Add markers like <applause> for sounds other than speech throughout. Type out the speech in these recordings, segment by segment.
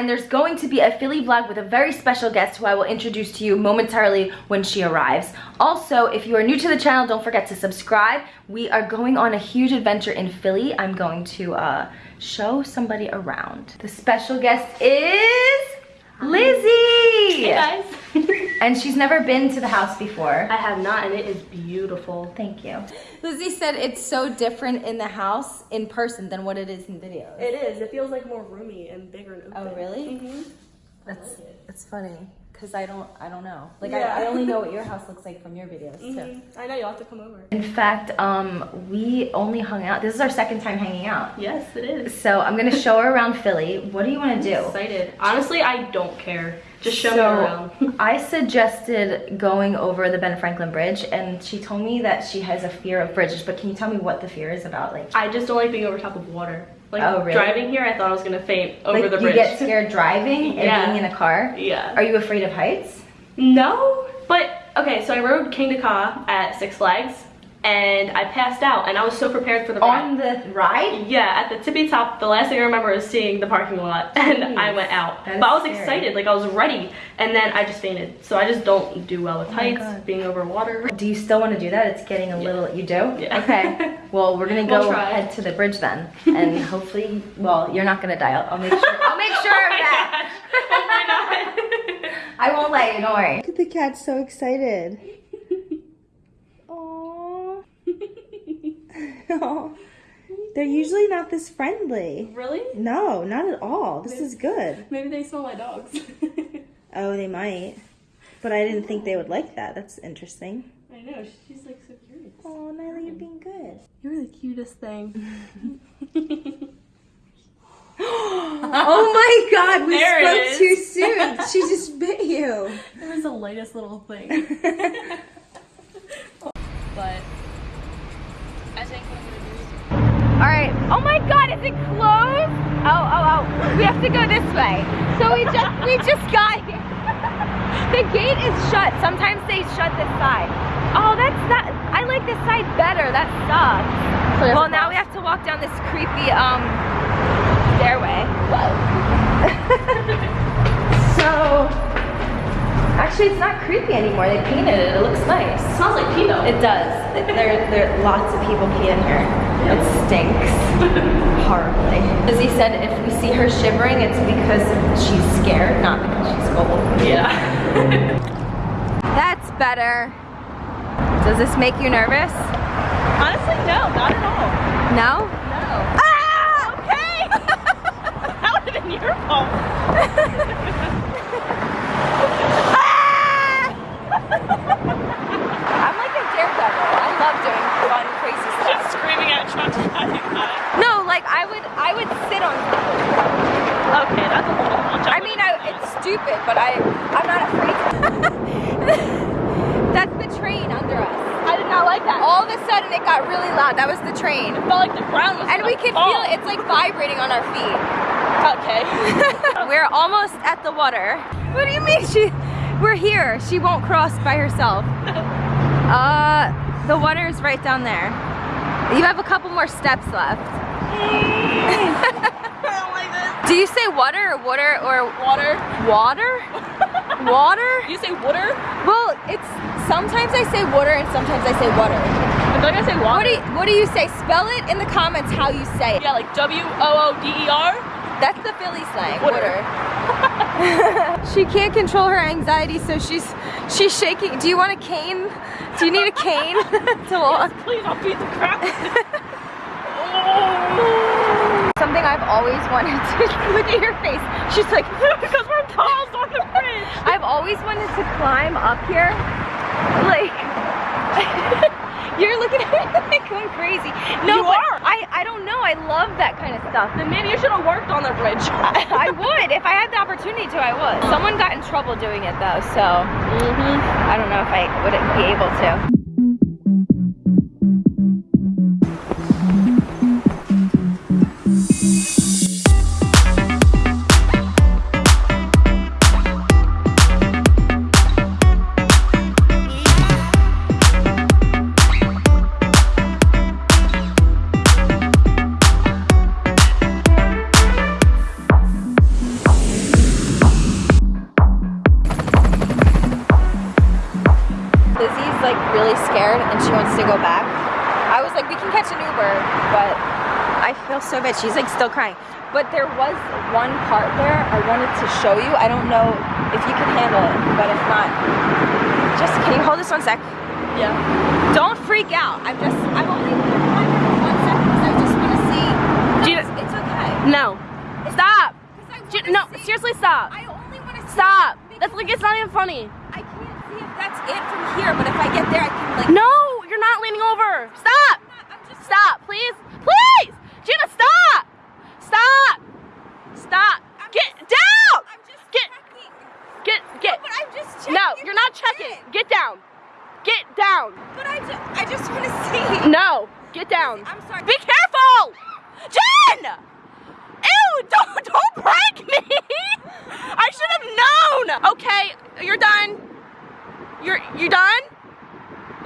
and there's going to be a Philly vlog with a very special guest who I will introduce to you momentarily when she arrives. Also, if you are new to the channel, don't forget to subscribe. We are going on a huge adventure in Philly. I'm going to uh, show somebody around. The special guest is Lizzie! Hey guys. <laughs> And she's never been to the house before. I have not and it is beautiful. Thank you. Lizzie said it's so different in the house in person than what it is in videos. It is. It feels like more roomy and bigger and open. Oh, really? hmm That's that's funny because I don't I don't know. Like Yeah. I, I only know what <laughs> your house looks like from your videos too. hmm I know you'll have to come over. In fact, um, we only hung out. This is our second time hanging out. Yes, it is. So I'm gonna show her around Philly. What do you want to do? Excited. Honestly, I don't care. Just show me So, around. <laughs> I suggested going over the Ben Franklin Bridge, and she told me that she has a fear of bridges. But can you tell me what the fear is about? Like, I just don't like being over top of water. Like Oh, really? driving here, I thought I was gonna faint over like the bridge. you get <laughs> scared driving and Yeah. being in a car. yeah. Are you afraid of heights? No, but okay. So I rode Kingda Ka at Six Flags, and I passed out, and I was so prepared for the ride. On the ride? Yeah, at the tippy top, the last thing I remember is seeing the parking lot <laughs> and I went out. But I was scary. excited, like I was ready, and then I just fainted. So I just don't do well with Oh heights, God. being over water. Do you still want to do that? It's getting a little, you do? Yeah. Okay. <laughs> Well, we're gonna We'll go try. head to the bridge then. And <laughs> hopefully, well, you're not gonna die. I'll, I'll make sure, I'll make oh sure oh of that. Oh! I won't let you, don't worry. Look at the cat, so excited. <laughs> They're usually not this friendly. really? No, not at all. This is good. Maybe they smell my dogs. <laughs> Oh, they might. But I didn't think they would like that. That's interesting. I know, she's like so curious. Oh, Nyla, you're being good. You're the cutest thing. <laughs> oh my god, we There spoke too soon. She just bit you. It was the lightest little thing. God, is it closed? Oh, oh, oh. We have to go this way. So we just we just got here. <laughs> The gate is shut. Sometimes they shut this side. Oh, that's not I like this side better. That sucks. So Well, now we have to walk down this creepy um stairway. <laughs> so Actually, it's not creepy anymore. They painted it. It looks nice. smells like pee though. It does. There, there are lots of people pee in here. It stinks <laughs> horribly. Lizzie said if we see her shivering, it's because she's scared, not because she's cold. yeah. <laughs> That's better. Does this make you nervous? Honestly, no, not at all. No? No. Ah! Okay. <laughs> that would have been your fault. I'm like a daredevil. I love doing fun, crazy Just stuff. screaming at Trump. No, like I would, I would sit on top of it. Okay, that's a little much. I mean, I, it's stupid, but I, I'm not afraid. That's the train under us. I did not like that. All of a sudden, it got really loud. That was the train. It felt like the ground was And we could fall. feel it's like vibrating on our feet. Okay. <laughs> We're almost at the water. What do you mean she we're here. She won't cross by herself. <laughs> Uh the water is right down there. You have a couple more steps left. <laughs> Don't like. Do you say water or water or Water. water? Water? You say water? Well, it's sometimes I say water and sometimes I say water. I feel like I say water. What do you, what do you say? Spell it in the comments how you say it. Yeah, like W O O D E R. That's the Philly slang. Water. <laughs> she can't control her anxiety, so she's she's shaking. Do you want a cane? Do you need a cane <laughs> to walk? Please, I'll beat the crap. <laughs> Something I've always wanted to look at your face. She's like, because we're paused on the bridge. I've always wanted to climb up here. Like, <laughs> you're looking at me <laughs> like going crazy. No, You are. I I don't know. I love that kind of stuff. Then maybe you should have worked on the bridge. <laughs> I would if I had the opportunity to. I would. Someone got in trouble doing it though, so mm-hmm. I don't know if I would be able to. And she wants to go back. I was like, we can catch an Uber, but I feel so bad. She's like still crying. But there was one part there I wanted to show you. I don't know if you can handle it, but if not, just, can you hold this one sec? Yeah. Don't freak out. I'm just, I'm only behind her for one second because I just want to see. No, you- it's, it's okay. No. Stop. 'Cause I Ju- wanna No, see- seriously, stop. I only want to Stop. That's like it's not even funny. See if that's it from here, but if I get there, I can like. No, you're not leaning over. Stop. I'm just Stop, please. Please. Gina, stop. Stop. Stop. I'm Get just- down. I'm just Get, checking. get, get. But I'm just checking. No, you're not checking. it. Get down. Get down. But I just, I just want to see. No, get down. I'm sorry. Be careful. Jen. Ew, don't, don't break me. <laughs> I should have known. Okay, you're done. You're, you done?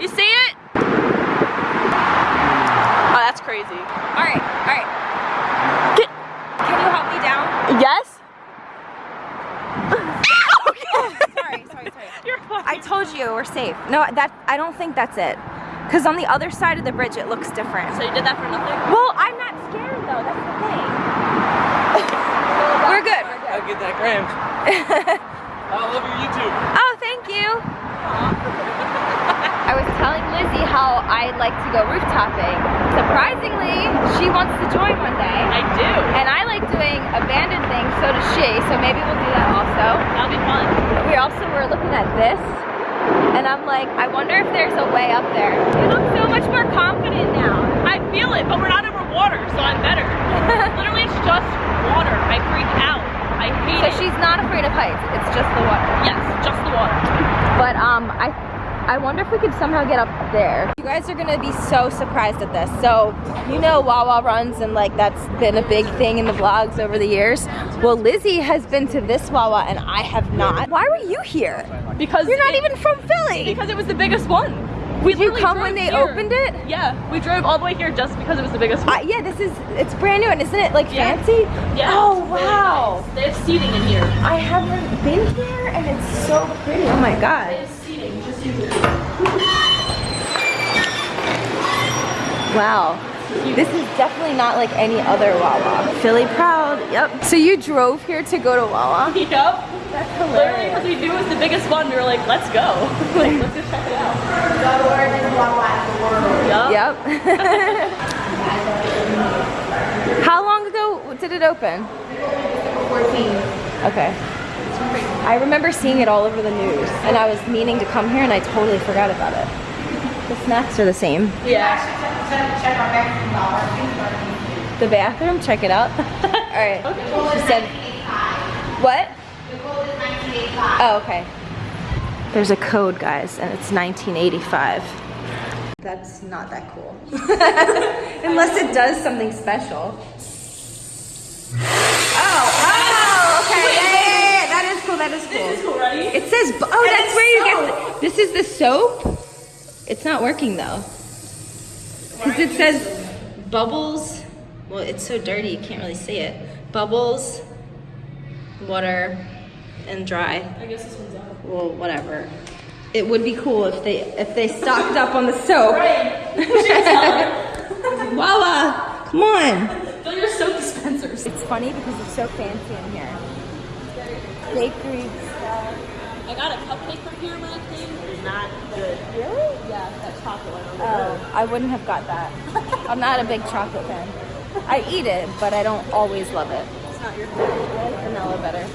You see it? Oh, that's crazy. All right, all right. Get, Can you help me down? <laughs> <laughs> Oh, yes? sorry, sorry, sorry. You're fine. I told you we're safe. No, that I don't think that's it. Cause on the other side of the bridge it looks different. So you did that for nothing? Well, I'm not scared though. That's the thing. <laughs> we're good. We're I'll get that cramped. I love your YouTube. Oh, thank you. I was telling Lizzie how I like to go rooftoping. Surprisingly, she wants to join one day. I do. And I like doing abandoned things, so does she. So maybe we'll do that also. That'll be fun. We also were looking at this, and I'm like, I wonder if there's a way up there. You look so much more confident now. I feel it, but we're not over water, so I'm better. Literally, it's just water. I freak out. I hate So it. she's not afraid of heights. It's just the water. Yes, just the water. But um, I, I wonder if we could somehow get up there. You guys are gonna be so surprised at this. So you know Wawa runs, and like that's been a big thing in the vlogs over the years. Well, Lizzie has been to this Wawa, and I have not. Why were you here? Because You're not it- even from Philly. because it was the biggest one. We Did you come drove when they here. opened it? Yeah, we drove all the way here just because it was the biggest one. Uh, yeah, this is it's brand new, and isn't it like Yeah. fancy? yeah. Oh it's really wow. nice. They have seating in here. I haven't been here, and it's so pretty. Oh my God. They god. have seating. Just use it. Wow. This is definitely not like any other Wawa. Philly proud. Yep. So you drove here to go to Wawa? <laughs> Yep. That's Literally, because we knew it was the biggest one, we were like, let's go. <laughs> like, let's go check it out. Yup. Yep. <laughs> How long ago did it open? 14. Okay. I remember seeing it all over the news, and I was meaning to come here, and I totally forgot about it. The snacks are the same. Yeah. The bathroom, check it out. <laughs> all right. She said, what? Oh, okay. There's a code, guys, and it's 1985. That's not that cool. <laughs> Unless it does something special. Oh, oh, okay. Yeah, yeah, yeah. That is cool. That is cool. Cool, ready? It says, oh, that's where you get, this is the soap? It's not working though. Because it says bubbles, well, it's so dirty you can't really see it. Bubbles, water, and dry. I guess this one's out. Well, whatever. It would be cool if they if they stocked up on the soap. Right. <laughs> Voila! come on. Fill your soap dispensers. It's funny because it's so fancy in here. Bakery stuff. I got a cupcake from here when I came. It's not good. Really? Yeah, that chocolate one on Oh, I wouldn't have got that. I'm not a big chocolate fan. I eat it, but I don't always love it. It's not your I thing. like vanilla better.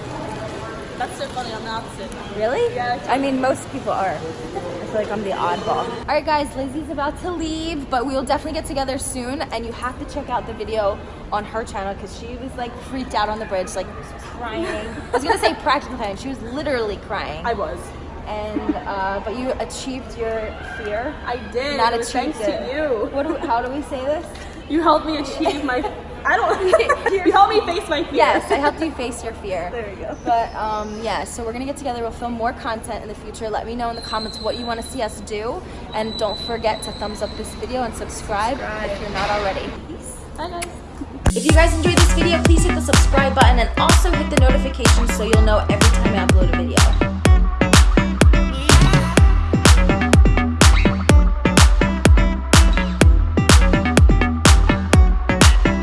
That's so funny. I'm the opposite. Really? Yeah. I mean, most people are. I feel like I'm the oddball. All right, guys, Lizzie's about to leave, but we will definitely get together soon. And you have to check out the video on her channel because she was like freaked out on the bridge, like crying. <laughs> I was gonna say practical crying. She was literally crying. I was. and uh, but you achieved your fear. I did. Not achieved thanks it. to you. What? Do, how do we say this? You helped me achieve my. <laughs> I don't. <laughs> <laughs> you helped me face my fear. Yes, I helped you face your fear. <laughs> There you go. But um, yeah, so we're gonna get together. We'll film more content in the future. Let me know in the comments what you want to see us do, and don't forget to thumbs up this video and subscribe, if you're not already. Peace. Bye guys. If you guys enjoyed this video, please hit the subscribe button and also hit the notifications so you'll know every time I upload a video.